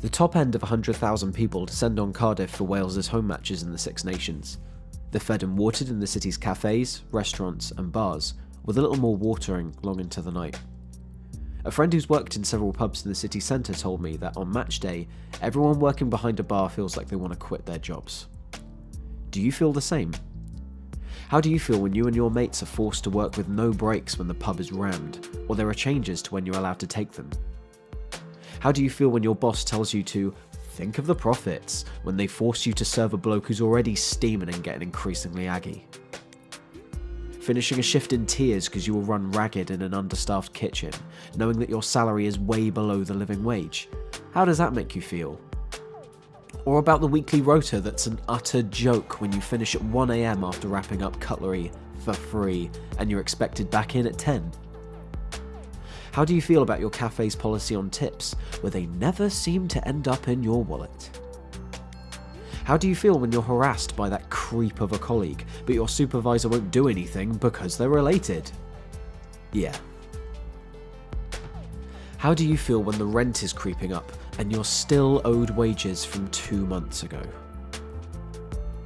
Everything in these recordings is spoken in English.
The top end of 100,000 people descend on Cardiff for Wales's home matches in the Six Nations. They're fed and watered in the city's cafes, restaurants, and bars, with a little more watering long into the night. A friend who's worked in several pubs in the city centre told me that on match day, everyone working behind a bar feels like they want to quit their jobs. Do you feel the same? How do you feel when you and your mates are forced to work with no breaks when the pub is rammed, or there are changes to when you're allowed to take them? How do you feel when your boss tells you to think of the profits when they force you to serve a bloke who's already steaming and getting increasingly aggy? Finishing a shift in tears because you will run ragged in an understaffed kitchen, knowing that your salary is way below the living wage. How does that make you feel? Or about the weekly rota that's an utter joke when you finish at 1am after wrapping up cutlery for free and you're expected back in at 10? How do you feel about your cafe's policy on tips, where they never seem to end up in your wallet? How do you feel when you're harassed by that creep of a colleague, but your supervisor won't do anything because they're related? Yeah. How do you feel when the rent is creeping up and you're still owed wages from two months ago?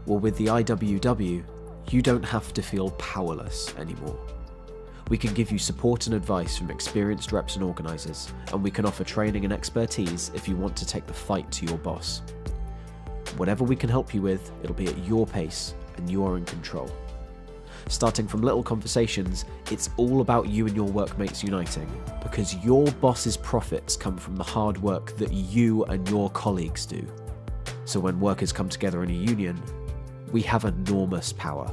Well, with the IWW, you don't have to feel powerless anymore. We can give you support and advice from experienced reps and organisers, and we can offer training and expertise if you want to take the fight to your boss. Whatever we can help you with, it'll be at your pace, and you are in control. Starting from little conversations, it's all about you and your workmates uniting, because your boss's profits come from the hard work that you and your colleagues do. So when workers come together in a union, we have enormous power